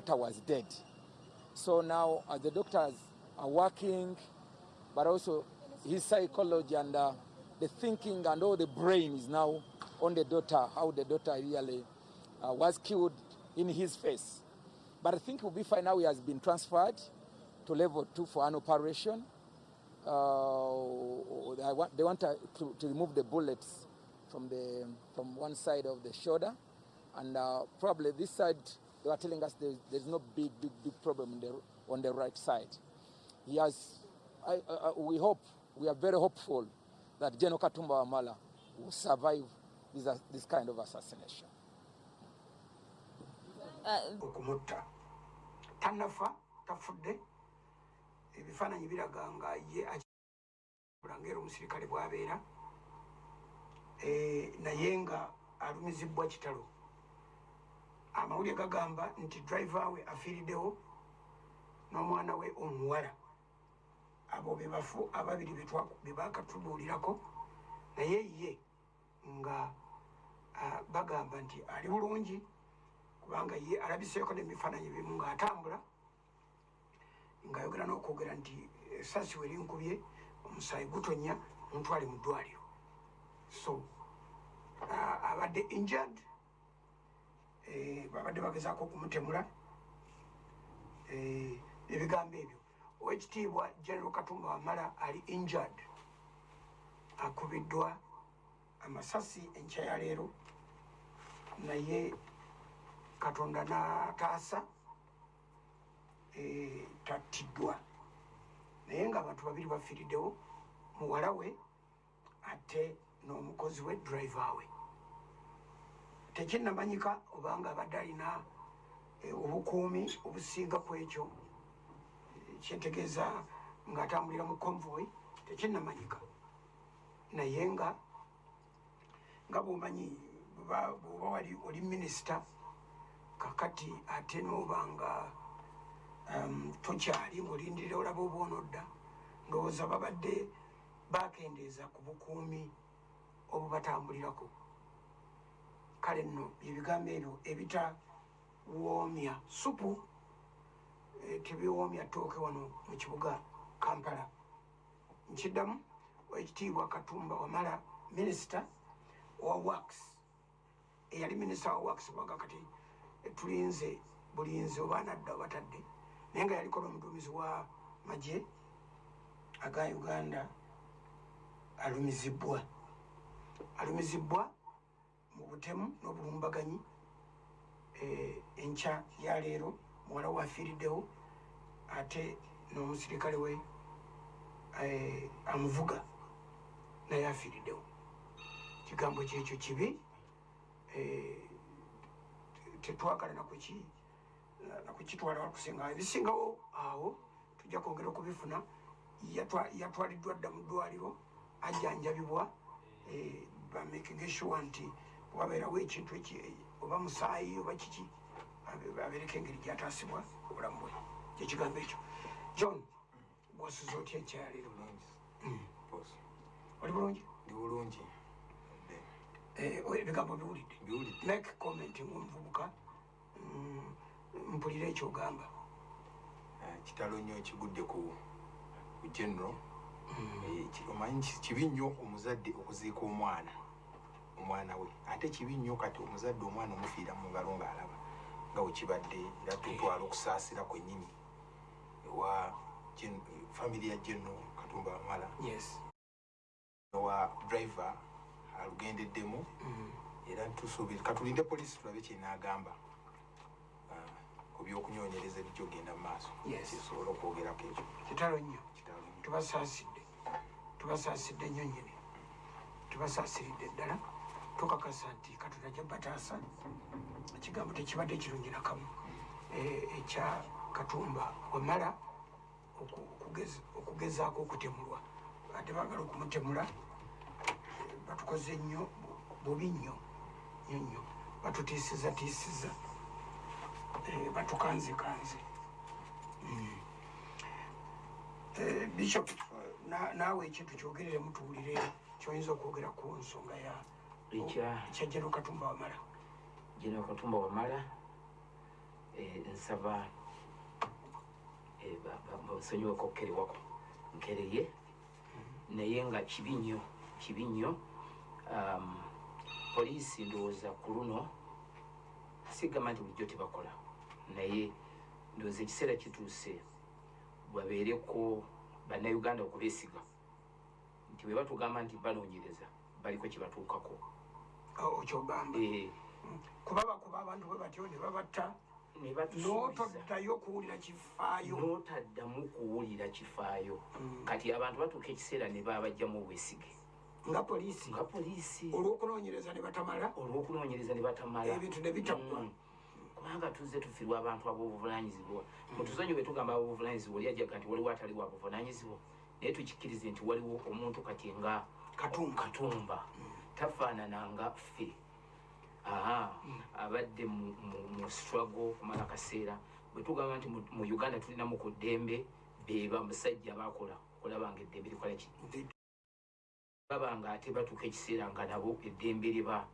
daughter was dead. So now uh, the doctors are working, but also his psychology and uh, the thinking and all the brain is now on the daughter, how the daughter really uh, was killed in his face. But I think we'll be fine now. He has been transferred to level two for an operation. Uh, they want, to, to remove the bullets from, the, from one side of the shoulder. And uh, probably this side, they were telling us there's, there's no big, big, big problem on the, on the right side. He has, I, uh, we hope, we are very hopeful that General Katumba Wamala will survive this, uh, this kind of assassination. okumutta tannafa tafudde ebifaananyi biraga nga ye bulangaera omusirikale bwabeera naye nga alumizibwa kitalo amawulire gagamba nti driver we afiiriddewo n'omwana we omuwala. Abo bebafu ababiri bebakatubuulirako naye ye nga bagamba nti ali bulungi kubanga ye alabiseeko nemifaananyi bimu ng'atambula ng'ayogera n'okwogera nti esasi we linkubye omusaayi gutonya mutwale mu ddwaliro. So abadde injured babadde bagezaako okumutemula. Ebigambo ebyo. Owekitiibwa general katumba wamala ali injured. Akubiddwa amasasi enkya ya leero. Naye katonda n'ataasa. Tattiddwa naye nga abantu babiri bafiiriddewo muwala we ate n'omukozi we driver we tekinnamanyika obanga abadde alina obukuumi obusinga ku ekyo. Kyetegeeza ng'atambulira mu convoy tekinnamanyika naye nga nga bwomanyi bwoba wali oli minisita kakati ate nobanga um, tokyali ngaolindirira olaba obwonodda ndowooza babadde bakendeeza ku bukuumi obubatambulirako kale nno byebigambo ebyo ebitawoomya supu e, tebiwoomya tooke wano mu kibuga kampala. Nkiddamu ekitiibwa katumba wamala minisita owa wax eyali minisita wa wax bwaga kati tulinze bulinzi oba anadda obatadde naye nga yaliko n'omuduumizi wa magye aga uganda alumizibwa. Alumizibwa mu butemu n'obulumbaganyi enkya ya leero muwala we afiiriddewo ate n'omusirikale we amuvuga naye afiiriddewo kigambo kyekyo kibi tetwagala nakuki nakukitwala wakusinga ebisingawo awo tujja kwongera okubifuna yatwaliddwa dda mu ddwaliro ajjanjabibwa bamakinga sure nti wabeerawo ekintu oba musaayi oba kiki? Abeereko engeri gyataasibwa obulamu bwe. Kyekigambo ekyo. John bwasuza otya ekyaleero oli bulungi? Ndi bulungi. Ebigambo biwulidde? Make comment ngaomuvubuka mpulira ekyogamba. Kitalo nnyo kigudde ku general. Omanyi kibi nnyo omuzadde okuziika omwana omwana we. Ate kibi nnyo kati omuzadde omwana omufiira mu ngalo ng'alaba nga wekibadde era tutwala okusaasira kwennyini ewa famiry ya general katumba wamala owa driver alugendeddemu. Era tusuubire katulinde poliisi tulabe kyenaagamba ku byokunyonyereza ebijogenda mu maaso. Kisobola okwogerako ekyo. Kitalo nnyo. Tubasaasidde tubasaasidde nnyo nyini tubasaasiridde ddala tukakasa nti katonda jabataasa ekigambo tekibadde kirungi nakamu ekya katumba wamala okugezaako okutemulwa. Ate baagala okumutemula batukoze nnyo bubi nnyo nnyo nnyo. Batutiisiza tiisiza batukanze kanze. Bishop naawe ekintu kyogerere mutuwulire kyoyinza okwogera ku nsonga ya ekya jeno katumba wamala jeno katumba wamala eh, nsaba eh, ba- ba- bansonyiweko okukerewako nkereye naye nga kibi nnyo kibi nnyo um, poliisi ndowooza ku luno sigamba nti bulijjo tebakola. Naye ndowooza ekiseera kituuse babeereko bannayuganda okubeesiga. Nti bwe batugamba nti banoonyereza baliko kyebatuukako okyogamba Eh, kuba bakuba abantu bwe batyo ne babatta. N'otoddayo kuwulira kifaayo. N'otaddamu kuwulira kifaayo. Mm. kati abantu batuuka ekiseera ne babajjamu obwesige. Nga poliisi. Nga poliisi. Olw'okunoonyereza ne batamala. Olw'okunoonyereza ne batamala. Ebintu ne bitaggwa. Mm. kubanga tuzze tufirwa abantu ab'obuvunanyizibwa mutuzonyi bwe tugamba ab'obuvunanyizibwa oli ajaga nti waliwo ataliwo abuvunanyizibwa naye tukikkirize nti waliwo omuntu kati nga katumba. Katumba tafaanananga ffe. Aha abadde mu- struggle okumala akaseera bwe tugamba nti mu- uganda tulinamu ku ddembe beba musajja abakola okulaba nga eddembe likola ki? Nti- baba nga ate batuuka ekiseera nga nabo eddembe liba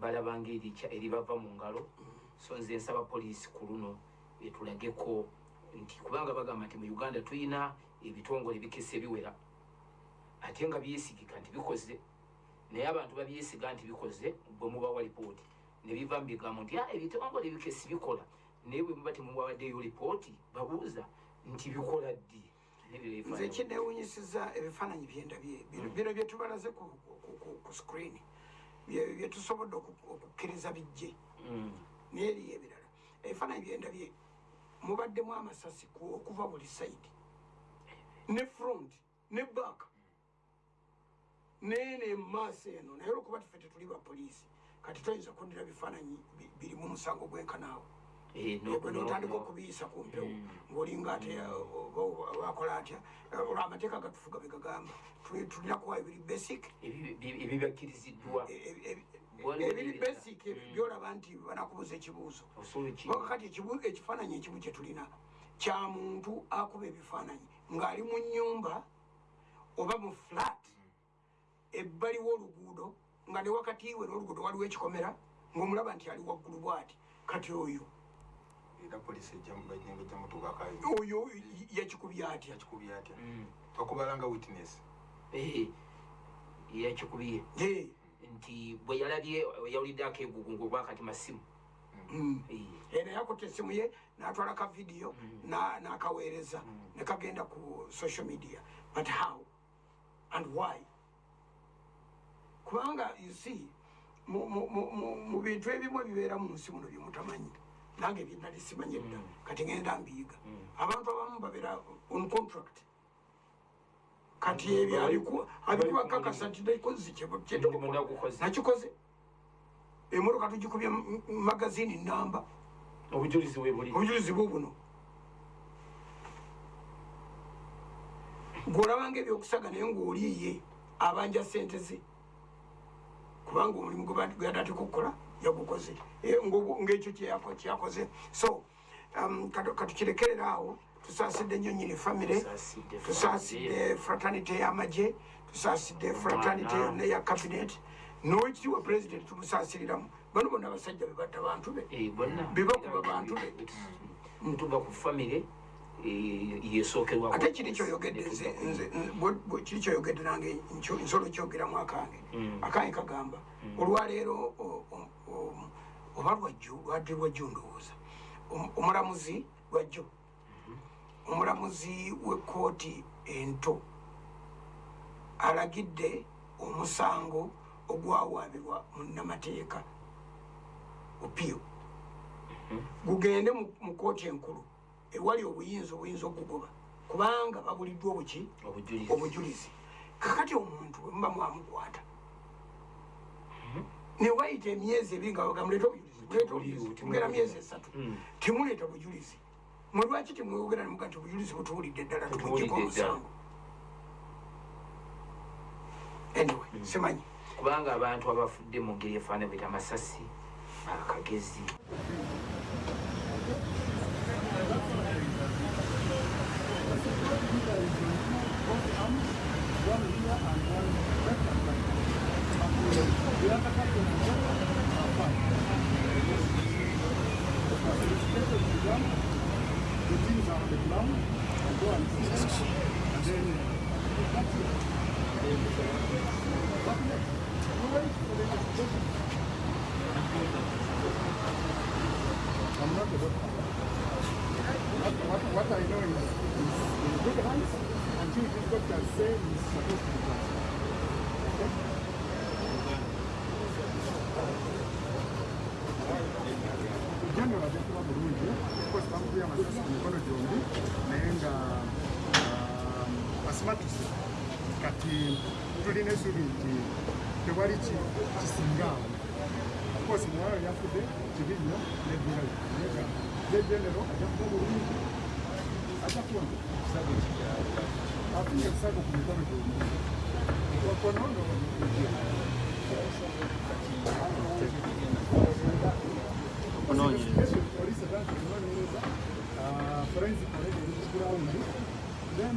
balaba nga erikya eribava mu ngalo. So nze nsaba poliisi ku luno etulageko nti kubanga bagamba nti mu uganda tulina ebitongole bikese biwera ate nga byesigika nti bikoze naye abantu babyesiga nti bikoze bwe mubawa lipooti. Ne biva mu bigambo nti "Ah, ebitongole bikesi bikola. Naye bwe muba temubawaddeyo lipooti babuuza nti bikola ddi? Nze kinewunyisiza ebifaananyi byendabye Bino- bino byetubalaze ku, screen. Bye- byetusobodde oku- okukkiriza bijje Mm. naye eriyo ebirala. Ebifaananyi byendabye mubaddemu amasasi ku- okuva buli saidi ne front ne back nene emaaso eno naye olwokuba tufe tetuli bapoliisi kati toyinza kundira bifaananyi bi- birimu omusango gwenkanaawo Eh, bwe no- notandika no. okubiyisa ku mpewo Mm. ng'olinga ate bakola atya? Olwo amateeka gatufuga begagamba Tuli- tulina kuwa ebiri basic. Ebi- ebi- ebibakkiriziddwa ebiri basic byolaba nti banakubuza ekibuuzo. Kati ekibu- ekifaananyi ekimu kye tulina kya muntu akuba ebifaananyi ng'ali mu nnyumba oba mu flat ebbali w'oluguudo nga ne wakati we n'oluguudo waliwo ekikomera ng'omulaba nti ali waggulu bw'ati kati oyo. Era poliisi ejjamubajjenga ejjamutuukakayo oyo yakikubye atya? yakikubye atya. Mm. bakubala nga witness. Eh, yakikubiye Eh, nti bwe yalabye yawulidde akeegugungu obwakati masimu. Mm. Eh, era yakutte essimu ye n'atwala ka vidiyo na- n'akaweereza ne kagenda ku social media. But how? And why kubanga you see mu- bintu ebimu ebibeera mu nsi muno byemutamanyi nange byenali simanyi edda kati ngenda mbiyiga abantu abamu babeera on contract. Kati ebyo abiku- abikubakakasa nti nagukoze. nakikoze. Emotoka tugikubye magazini namba obujulizi we buli. Obujulizi bwo buno. Gweolabanga ebyokusaga naye ngaoliiye abanja sente ze kubanga omulimu gweyadatika okukola yagukoze. Eh, ng'ogwo- ng'ekyo kyeyako- kyakoze so um, katu- katukirekerera awo. Tusaasidde nnyo nyini famire Tusaasidde fraternity y'amagye. Tusaasidde fraternity yonna eya cabinet. N'owekitiibwa president tumusaasiriramu. Bano bonna abasajja bebatta bantu be. Eh, bonna. Bibakuba bantu be. ntuva ku famire ate kiri kyoyogedde kiri kyoyogedde nange nsobola okyogeramu akange. Mm. akange kagamba olwaleero o- o- o- oba lwajjo lwadde lwajjo ndowooza. Om- omulamuzi lwajjo omulamuzi w'ekkooti ento alagidde omusango ogwawaabirwa munnamateeka opio. Gugende mu- mu kooti enkulu ewali obuyinza obuyinza okugoba kubanga babuliddwa obuki? Obujulizi. Kakati omuntu bwe muba mwamukwata newayita emyezi ebiri nga baga muleta obujulizi tugera myezi esatu. Mm. temuleeta bujulizi mwe lwaki temwogera nemuga nti obujulizi butuwulidde ddala ddala. omusango anyway simanyi. Kubanga abantu abafudde mu ngeri efaana bweta amasasi akagezi And and. And. What, what, what I know is, is in good hands until this supposed to be done. Asimatuse kati tulina essuubi nti tewali ki- kisinga awo course muwala yafudde kibi nnyo neddira naye nga ye genero ajakuba bulungi ajakuwona afunye ekisago ku mikono atandika okunoonyereza ah, forensic ku ground then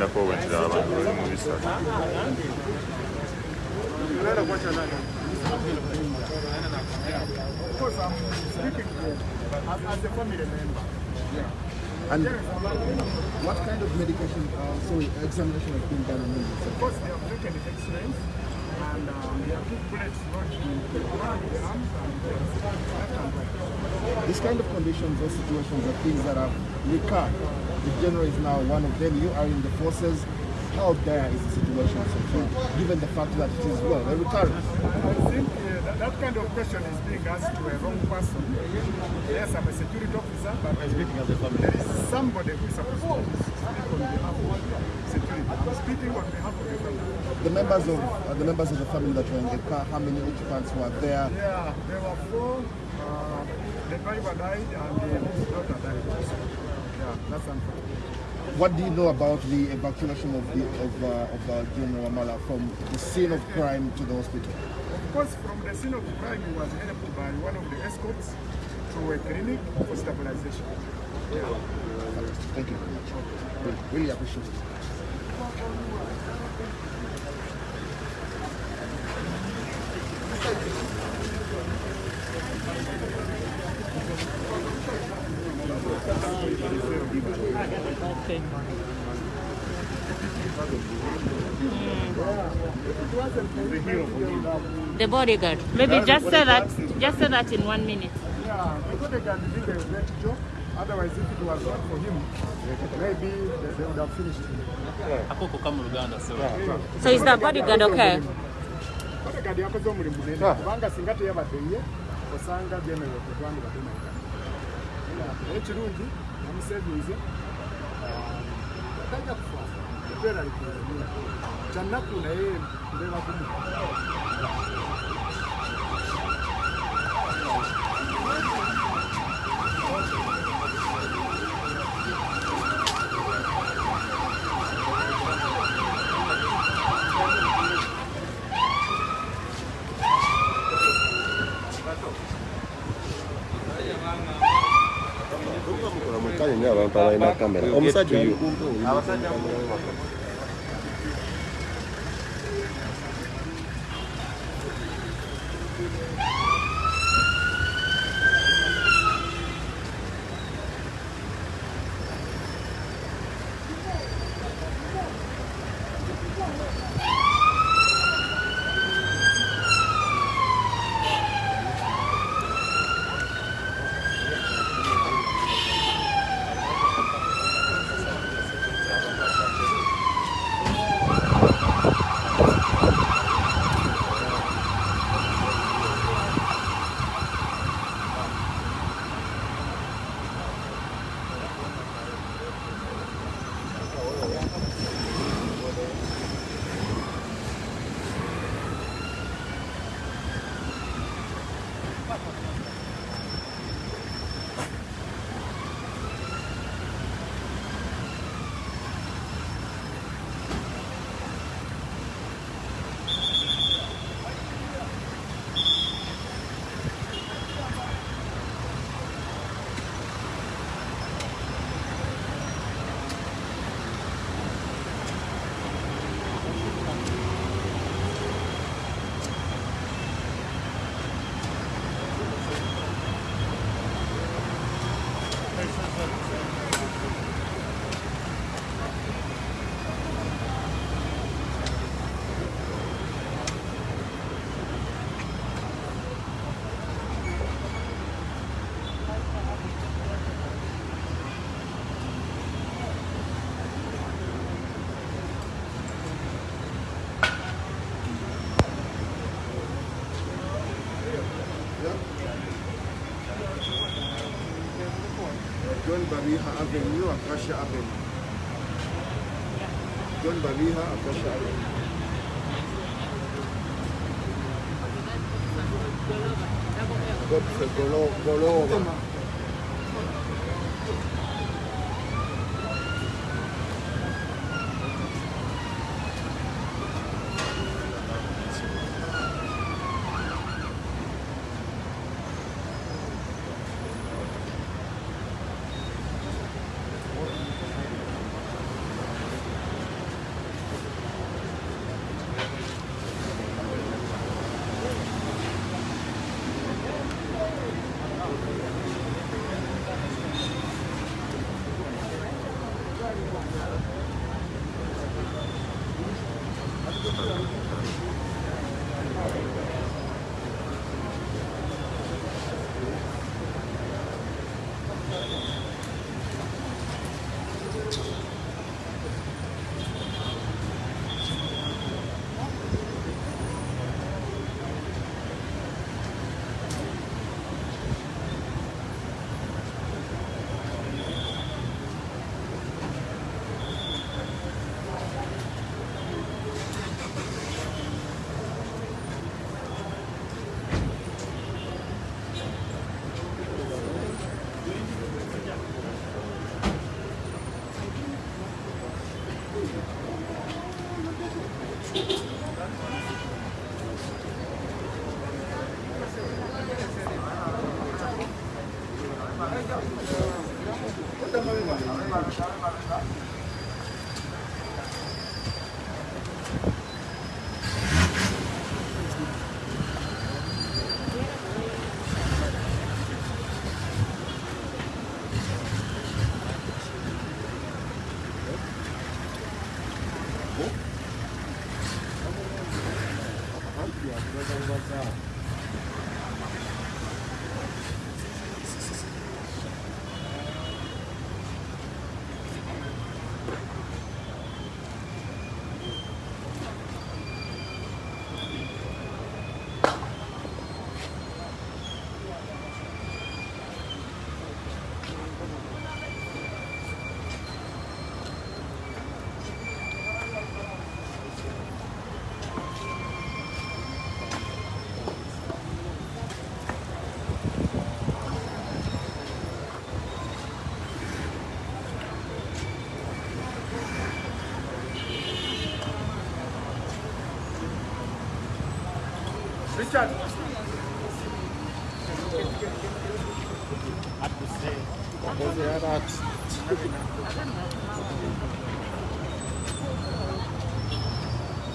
nakagendako bwentira abantu bali mu bisatu Of course, I'm speaking as, as a family member. And what kind of medication, uh, sorry, examination has been done on him? Of course, they have taken the X-rays and um, they have put bullets lodged in the the arms, and the left and right. These kind of conditions or situations are things that have recurred. The general is now one of them. You are in the forces. How dire is the situation so far, given the fact that it is, well, a recurrent? I think uh, that, that kind of question is being asked to a wrong person. Yes, I'm a security officer, but Speaking as a family. there is somebody who is supposed to speak on behalf of security. I'm speaking on behalf of the family. The members of uh, the members of the family that were in the car, how many occupants were there? Yeah, there were four. Uh, the driver died and the daughter died. Yeah, that's unfortunate. What do you know about the evacuation of the of uh, of uh, General Amala from the scene of crime to the hospital? Of course, from the scene of crime, he was helped by one of the escorts to a clinic for stabilization. Yeah. Thank you very much. Really, really appreciate it. Mm. The bodyguard. Maybe just say that. Just say that in one minute. Yeah, the bodyguard did a great job. Otherwise, if it was not for him, maybe they, they would have finished him. akoko so So is the bodyguard okay? bodyguard yakoze omulimu munene kubanga singa teyabadde ye osanga general tetwandibadde naye naye kirungi namusevinze tajja kufa etweralikiranye kyanaku naye mbeera abalina kamera omusajja Avenue and Prussia Avenue. John Baliha and Prussia Avenue. Golo, Golova.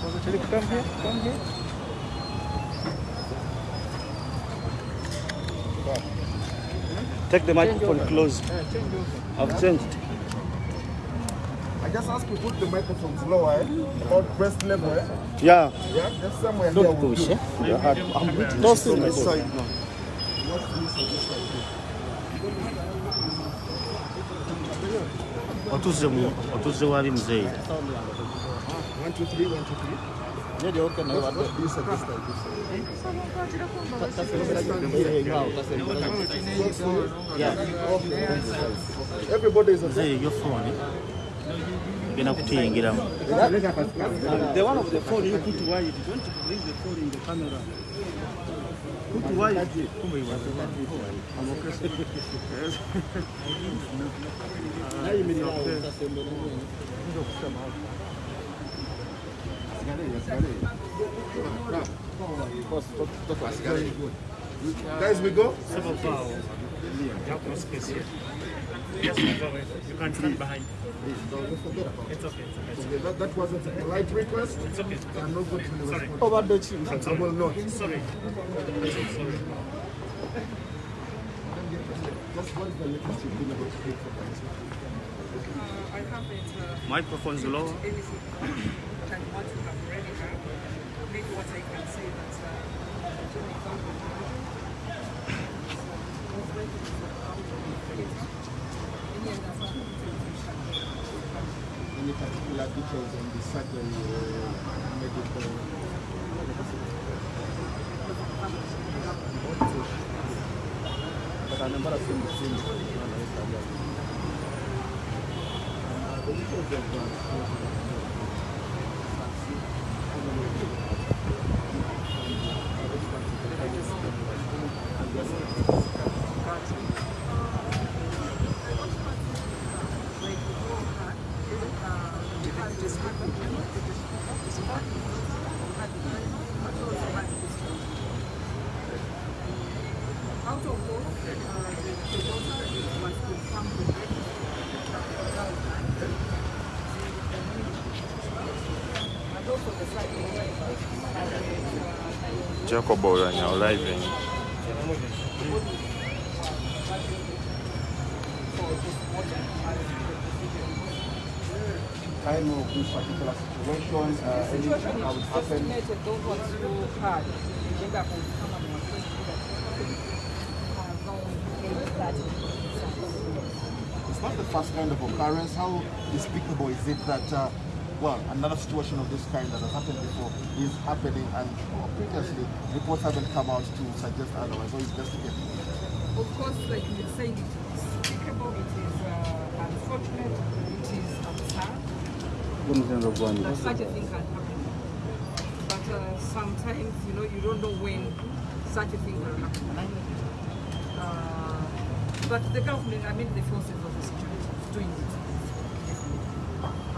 Come here, come here. Take the microphone close. I've changed. I just ask you to put the microphones lower, eh? about breast level, eh? Yeah. Yeah, just somewhere here. Don't will push, do. eh? Yeah, I- I'm waiting. Toss it this This side side. now. Not this side, this side. Otuze mu otuze wali mzee. One, two, three, one, two, three. Everybody is a your phone. The one of the phone you put. Don't bring the phone in the camera. Put I'm okay. Yes. Guys, we go? Yes, you can stand behind. It's okay. Okay, that, that wasn't a polite request. It's okay. I'm not going to Sorry. respond. Over the chin. I'm I will not. Sorry. Sorry. Just what is the latest you've been able to take for guys? I have it. Uh, Microphone's lower. What you have already. Maybe what I can say that uh, Any particular details on the surgery or medical? But I remember I've seen the same. Out of those, uh, the, the daughter was confirmed with and also the side Jacob Oranya living. Time of this particular situation, uh, anything situation that is would happen. estimated those ones who had gender conformity It's not the first kind of occurrence. How despicable is it that, uh, well, another situation of this kind that has happened before is happening and previously reports haven't come out to suggest otherwise or investigate? Of course, like you're saying, it is despicable, it is uh, unfortunate, it is absurd that such a thing can happen. But uh, sometimes, you know, you don't know when such a thing will happen. Uh, but the government, I mean the forces of the security, is doing it.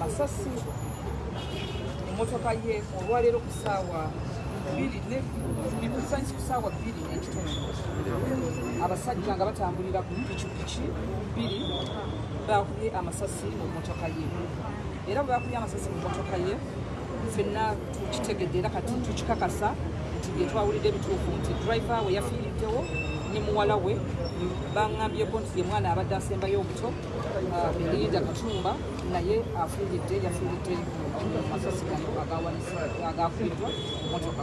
amasasi emmotoka ye olwaleero ku ne bikusanyisi ku ssaawa bbiri n'ekitundu abasajja nga batambulira ku pikipiki bbiri baakubye amasasi mu mmotoka ye. Era bwe baakubye amasasi mu mmotoka ye ffenna tukitegedde era kati tukikakasa nti bye twawulidde ebituufu nti driver we yafiiriddewo ne muwala we baŋŋambyeko nti ye mwana abadde asembayo obuto ah, belinda katumba naye afiiridde yafiiridde masasi gano agawanisi- agakubiddwa mu motoka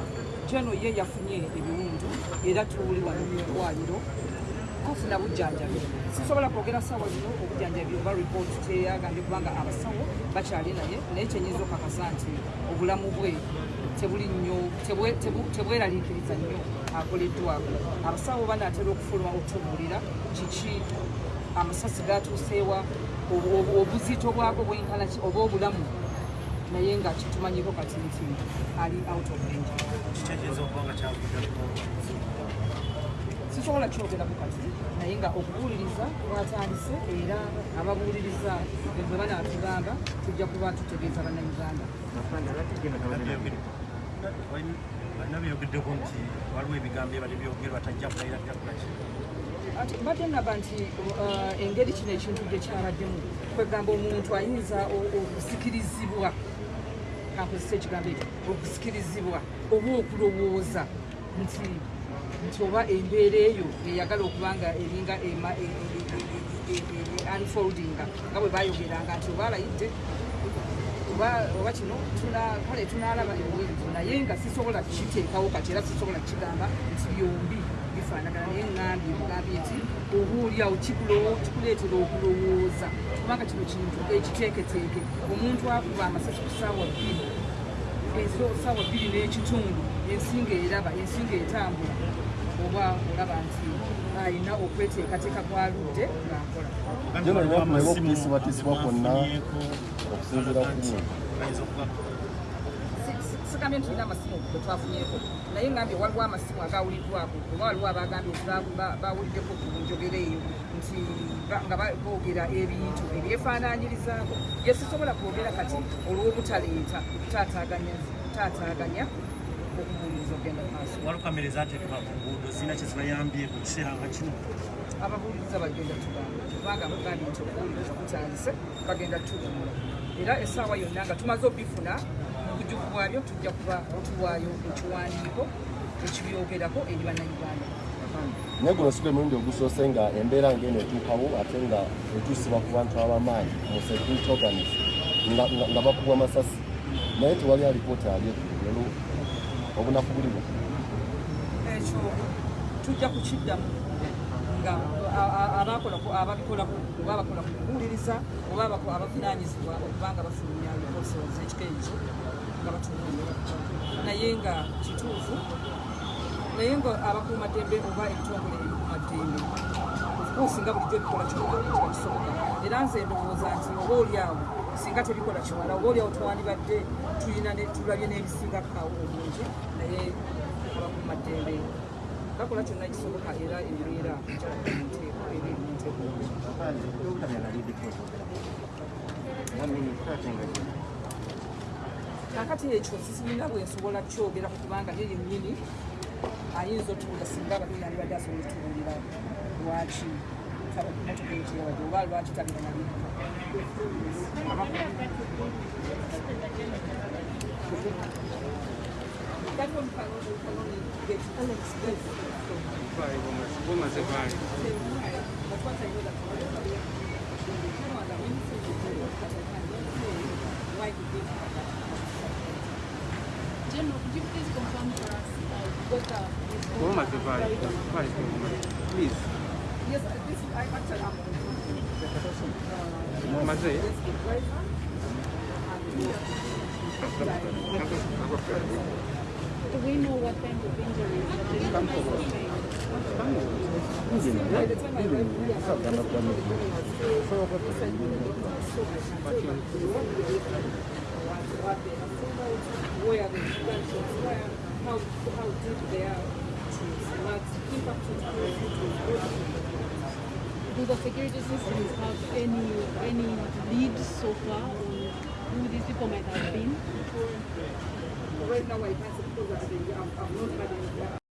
jeno ye yafunye ebiwundu era tuwuli wano mu ddwaliro kufuna bujjanjabi. Sisobola kwogera saawa zino obujjanjabi oba report teyagambye kubanga abasawo bakyali naye naye kyenyinza okakasa nti obulamu bwe tebuli nnyo tebweraliikiriza nnyo akoleddwako abasawo banaatera okufuluma okutubuulira kiki amasasi gatuuseewa obuzito bwako bwenkana ki oba obulamu naye nga kitumanyiko kati nti ali out of kyavuddako sisobola kyogerako kati naye nga okubuuliriza kwatandise era ababuuliriza bwe banaatugamba tujja kuba tutegeeza bannayuganda. Balina byogeddeko nti waliwo ebigambo ebali byogerwa tajja kulayira byakulaki mbadde ngamba nti uh, engeri kino ekintu gye kyabaddemu kwegamba omuntu ayinza okusikirizibwa kankozesa ekigambo ekyo. Okusikirizibwa oba okulowooza. Nti nti oba embeera eyo eyagala okuba nga eringa e- e- e- unfoldinga. Nga bwe bayogeranga nti oba alayidde oba kino kale tunalaba ebweru naye nga sisobola kiteekawo kati era sisobola kigamba nti byombi bifaanagana naye ŋambye mugambye nti kikulo- kikuleetera okulowooza kubanga kino kintu ekiteeketeeke. Omuntu akuba amasasi ku ssaawa bbiri ensi ssaawa bbiri n'ekitundu ensinga eraba ensinga etambula oba olaba nti alina okweteekateeka kwaludde ng'akola. Jeno linafunyewo okutiisibwatiisibwa kwonna okusinziira ku mmwe. Sigambye nti tulina amasimu ge twafunyeko naye ngambye waliwo amasimu agawuliddwako oba waliwo abagambye nti ba- ba- bawuliddeko ku njogera eyo nti nga ba- boogera ebintu ebyefaananyirizaako bye sisobola kwogera kati olw'obutaleeta kutaataaganya kutaataaganya okubuuliriza okgenda mu maaso. Waliwo kamera ezateekebwa ku nguudo zirina kye zibayambye mu kiseera nga kino. Ababuuliriza bagenda tugamba kubanga bagambye nti okubuuliriza kutandise bagenda tuwumula era essaawa yonna nga tumaze obifuna mu bujuvu bwabyo tujja kuba tuwaayo ekiwandiiko ekibyogerako eri bannayuganda naye guno si gwe mulundi ogusoose nga embeera ng'eno etuukawo ate nga etuusibwa ku bantu ab'amaanyi mu security organis nga- nga- nga bakubwa masasi. Naye tewali alipoota ali ekugero obunaku buli bwa ekyo tujja kukiddamu nga ababikolako oba abakola ku kubuuliriza oba abako- abavunaanyizibwa okubanga bafulumya liposols ekika ekyo nga batunuulira naye nga kituufu naye nga abakuumaddembe oba ebitongole ebikuumaddembe ofcourse nga bulijjo bikola kisoboka era nze ndowooza nti oba oliawo singa tebikola kimala oba oliawo twandibadde tulina tulabye n'ebisingakawo obungi naye abakuumaddembe bakola kyonna ekisoboka era embeera nteeko eri nteeko kakati ekyo sisirina bwensobola kyogera kubanga ye yennyini ayinza otuula singa abadde yandibadde asobola otubuulira lwaki motoka ekyewadde oba lwaki tabira mabika That one Please. Yes, this I answer after. Muhammad Do we know what kind of injuries? Come forward. Come. Where the how, how deep they are impact it has. Do the security systems have any any lead so far on who these people might have been? Right now, I can't not had any.